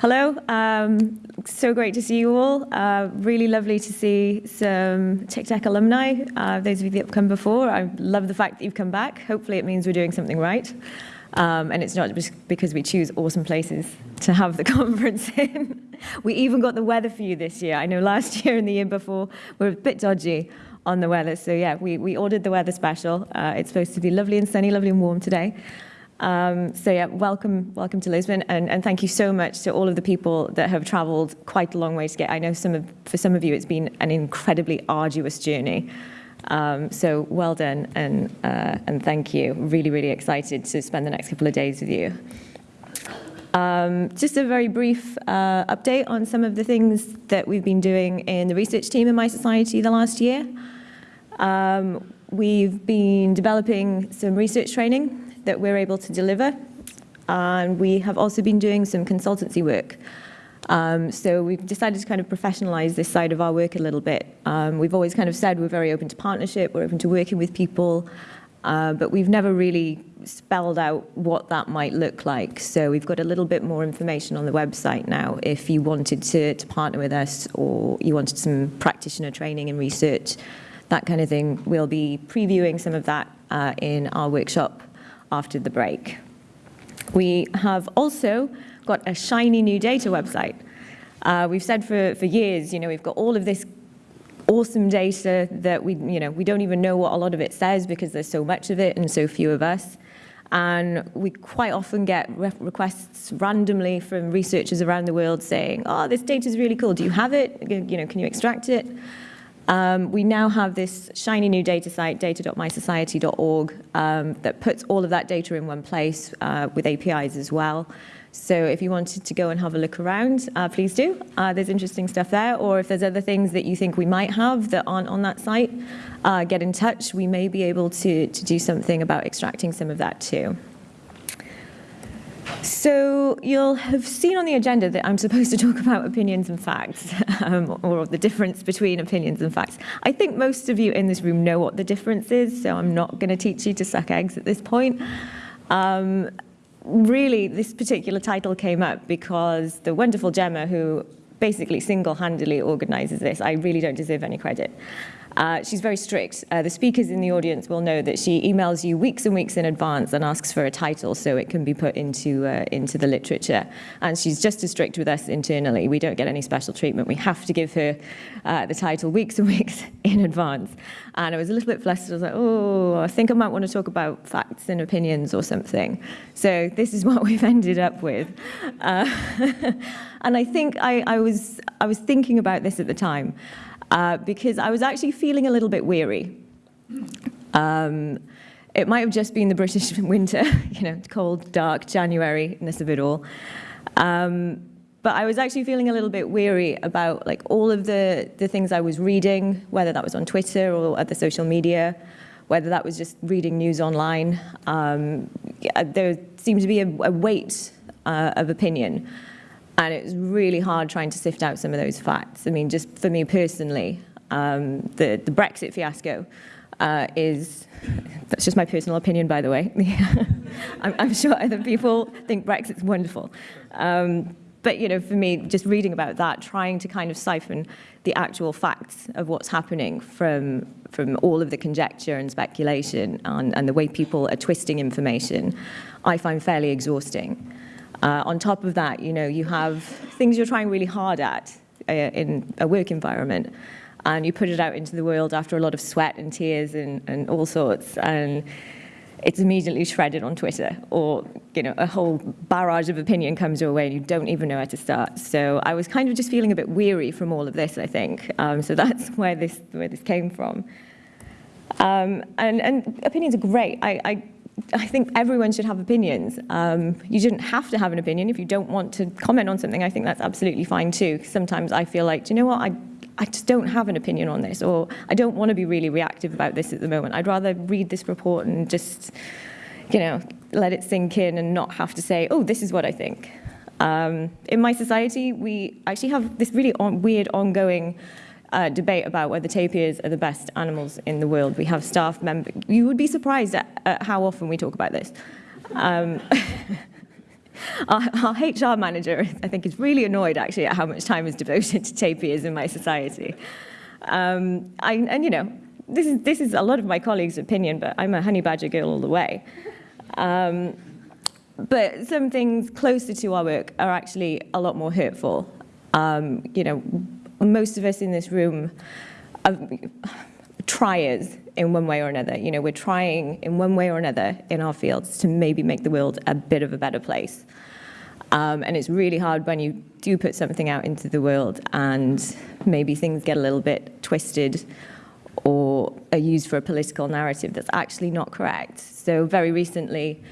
Hello, um, so great to see you all. Uh, really lovely to see some TICTeC alumni. Uh, those of you that have come before, I love the fact that you've come back. Hopefully it means we're doing something right. Um, and it's not just because we choose awesome places to have the conference in. we even got the weather for you this year. I know last year and the year before we were a bit dodgy on the weather. So yeah, we, we ordered the weather special. Uh, it's supposed to be lovely and sunny, lovely and warm today. Um, so yeah, welcome, welcome to Lisbon, and, and, thank you so much to all of the people that have travelled quite a long way to get. I know some of, for some of you, it's been an incredibly arduous journey. Um, so well done, and uh, and thank you. Really, really excited to spend the next couple of days with you. Um, just a very brief uh, update on some of the things that we've been doing in the research team in mySociety the last year. Um, we've been developing some research training that we're able to deliver. And we have also been doing some consultancy work. Um, so we've decided to kind of professionalize this side of our work a little bit. Um, we've always kind of said we're very open to partnership, we're open to working with people, uh, but we've never really spelled out what that might look like. So we've got a little bit more information on the website now if you wanted to, to partner with us or you wanted some practitioner training and research, that kind of thing. We'll be previewing some of that uh, in our workshop after the break. We have also got a shiny new data website. Uh, we've said for, for years, you know, we've got all of this awesome data that we, you know, we don't even know what a lot of it says because there's so much of it and so few of us. And we quite often get re requests randomly from researchers around the world saying, oh, this data is really cool. Do you have it? You know, can you extract it? Um, we now have this shiny new data site, data.mysociety.org, um, that puts all of that data in one place uh, with APIs as well. So if you wanted to go and have a look around, uh, please do. Uh, there's interesting stuff there. Or if there's other things that you think we might have that aren't on that site, uh, get in touch. We may be able to, to do something about extracting some of that too. So you'll have seen on the agenda that I'm supposed to talk about opinions and facts, um, or the difference between opinions and facts. I think most of you in this room know what the difference is, so I'm not going to teach you to suck eggs at this point. Um, really, this particular title came up because the wonderful Gemma, who basically single-handedly organizes this, I really don't deserve any credit. Uh, she's very strict. Uh, the speakers in the audience will know that she emails you weeks and weeks in advance and asks for a title so it can be put into, uh, into the literature. And she's just as strict with us internally. We don't get any special treatment. We have to give her uh, the title weeks and weeks in advance. And I was a little bit flustered. I was like, oh, I think I might want to talk about facts and opinions or something. So this is what we've ended up with. Uh, and I think I, I, was, I was thinking about this at the time uh, because I was actually feeling a little bit weary. Um, it might have just been the British winter, you know, cold, dark January-ness of it all. Um, but I was actually feeling a little bit weary about like all of the, the things I was reading, whether that was on Twitter or other social media, whether that was just reading news online. Um, there seemed to be a, a weight uh, of opinion. And it was really hard trying to sift out some of those facts. I mean, just for me personally, um, the, the Brexit fiasco uh, is, that's just my personal opinion, by the way. I'm, I'm, sure other people think Brexit's wonderful. Um, but you know, for me, just reading about that, trying to kind of siphon the actual facts of what's happening from, from all of the conjecture and speculation and, and the way people are twisting information, I find fairly exhausting. Uh, on top of that, you know, you have things you're trying really hard at uh, in a work environment, and you put it out into the world after a lot of sweat and tears and, and all sorts, and it's immediately shredded on Twitter, or you know, a whole barrage of opinion comes your way and you don't even know where to start. So I was kind of just feeling a bit weary from all of this, I think. Um, so that's where this where this came from. Um, and, and opinions are great. I, I I think everyone should have opinions. Um, you shouldn't have to have an opinion if you don't want to comment on something. I think that's absolutely fine too. Sometimes I feel like, do you know what, I, I just don't have an opinion on this, or I don't want to be really reactive about this at the moment. I'd rather read this report and just, you know, let it sink in and not have to say, oh, this is what I think. Um, in mySociety, we actually have this really on, weird ongoing uh, debate about whether tapirs are the best animals in the world. We have staff members. You would be surprised at, at how often we talk about this. Um, our, our HR manager, I think, is really annoyed actually at how much time is devoted to tapirs in mySociety. Um, I, and you know, this is, this is a lot of my colleagues' opinion, but I'm a honey badger girl all the way. Um, but some things closer to our work are actually a lot more hurtful. Um, you know, most of us in this room are triers in one way or another. You know, we're trying in one way or another in our fields to maybe make the world a bit of a better place. Um, and it's really hard when you do put something out into the world and maybe things get a little bit twisted or are used for a political narrative that's actually not correct. So very recently,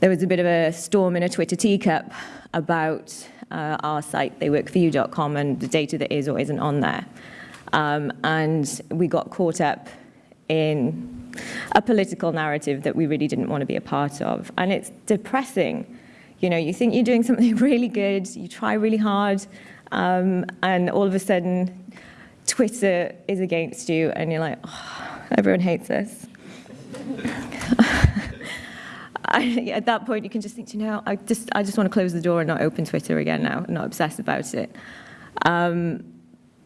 there was a bit of a storm in a Twitter teacup about uh, our site, theyworkforyou.com, and the data that is or isn't on there. Um, and we got caught up in a political narrative that we really didn't want to be a part of. And it's depressing. You know, you think you're doing something really good, you try really hard, um, and all of a sudden Twitter is against you and you're like, oh, everyone hates us. I, at that point, you can just think, you know, I just, I just want to close the door and not open Twitter again now, not obsess about it. Um,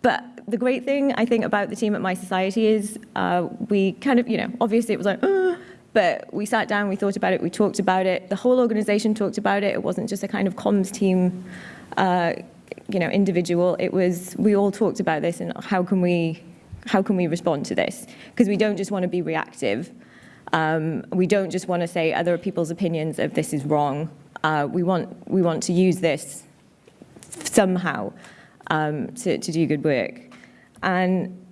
but the great thing, I think, about the team at mySociety is uh, we kind of, you know, obviously it was like, uh, but we sat down, we thought about it, we talked about it. The whole organization talked about it. It wasn't just a kind of comms team uh, you know, individual. It was, we all talked about this and how can we, how can we respond to this? Because we don't just want to be reactive. Um, we don't just want to say other people's opinions of this is wrong. Uh, we, want, we want to use this somehow um, to, to do good work. And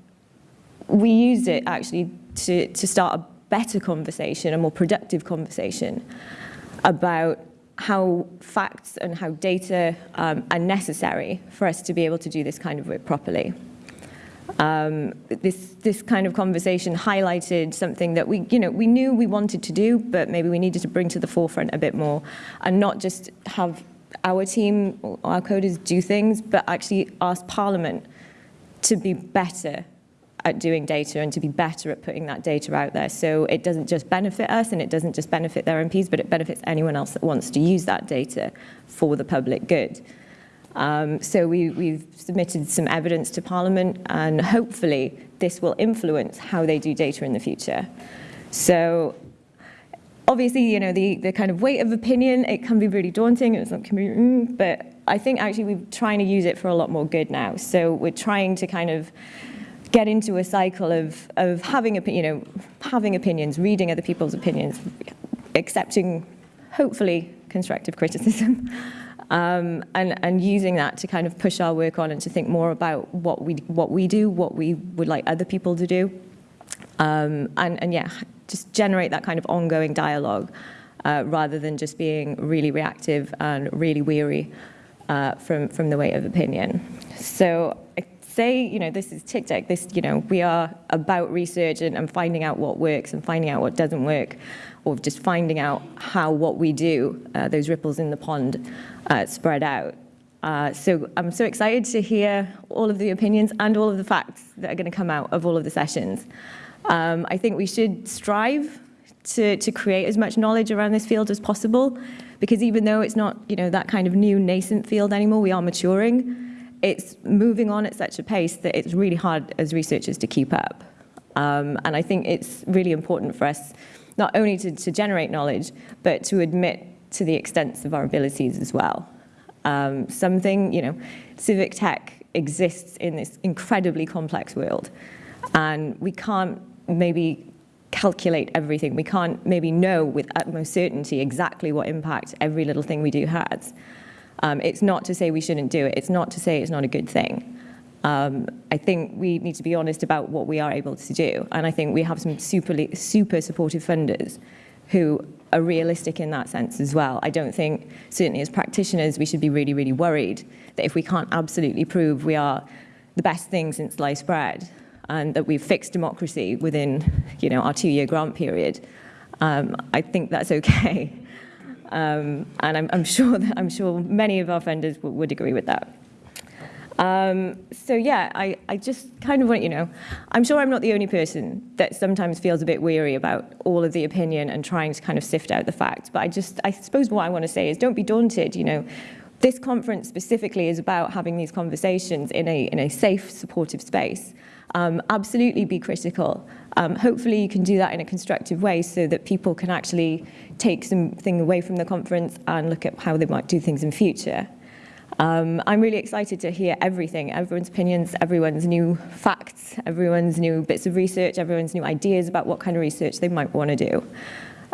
we used it actually to, to start a better conversation, a more productive conversation about how facts and how data um, are necessary for us to be able to do this kind of work properly. Um, this, this kind of conversation highlighted something that we, you know, we knew we wanted to do, but maybe we needed to bring to the forefront a bit more and not just have our team, our coders do things, but actually ask Parliament to be better at doing data and to be better at putting that data out there. So it doesn't just benefit us and it doesn't just benefit their MPs, but it benefits anyone else that wants to use that data for the public good. Um, so we, we've submitted some evidence to Parliament and hopefully this will influence how they do data in the future. So obviously, you know, the, the kind of weight of opinion, it can be really daunting, it's not, mm, but I think actually we're trying to use it for a lot more good now. So we're trying to kind of get into a cycle of, of having, you know, having opinions, reading other people's opinions, accepting, hopefully, constructive criticism, um, and, and using that to kind of push our work on and to think more about what we, what we do, what we would like other people to do. Um, and, and yeah, just generate that kind of ongoing dialogue uh, rather than just being really reactive and really weary uh, from, from the weight of opinion. So say, you know, this is TICTeC, this, you know, we are about research and, and finding out what works and finding out what doesn't work, or just finding out how what we do, uh, those ripples in the pond, uh, spread out. Uh, so I'm so excited to hear all of the opinions and all of the facts that are going to come out of all of the sessions. Um, I think we should strive to, to create as much knowledge around this field as possible, because even though it's not, you know, that kind of new nascent field anymore, we are maturing it's moving on at such a pace that it's really hard as researchers to keep up. Um, and I think it's really important for us not only to, to, generate knowledge, but to admit to the extents of our abilities as well. Um, something, you know, civic tech exists in this incredibly complex world. And we can't maybe calculate everything. We can't maybe know with utmost certainty exactly what impact every little thing we do has. Um, it's not to say we shouldn't do it. It's not to say it's not a good thing. Um, I think we need to be honest about what we are able to do. And I think we have some super, super supportive funders who are realistic in that sense as well. I don't think, certainly as practitioners, we should be really, really worried that if we can't absolutely prove we are the best thing since sliced bread and that we've fixed democracy within you know, our two-year grant period, um, I think that's okay. Um, and I'm, I'm, sure that, I'm sure many of our funders would agree with that. Um, so yeah, I, I just kind of want you know, I'm sure I'm not the only person that sometimes feels a bit weary about all of the opinion and trying to kind of sift out the facts. But I just, I suppose what I want to say is don't be daunted, you know. This conference specifically is about having these conversations in a, in a safe, supportive space. Um, absolutely be critical. Um, hopefully you can do that in a constructive way so that people can actually take something away from the conference and look at how they might do things in future. Um, I'm really excited to hear everything, everyone's opinions, everyone's new facts, everyone's new bits of research, everyone's new ideas about what kind of research they might want to do.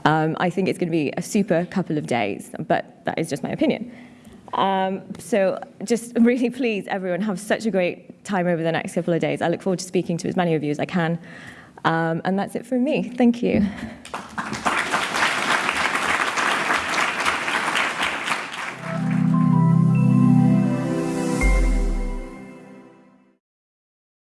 Um, I think it's going to be a super couple of days, but that is just my opinion. Um, so just really please, everyone, have such a great time over the next couple of days. I look forward to speaking to as many of you as I can. Um, and that's it from me. Thank you.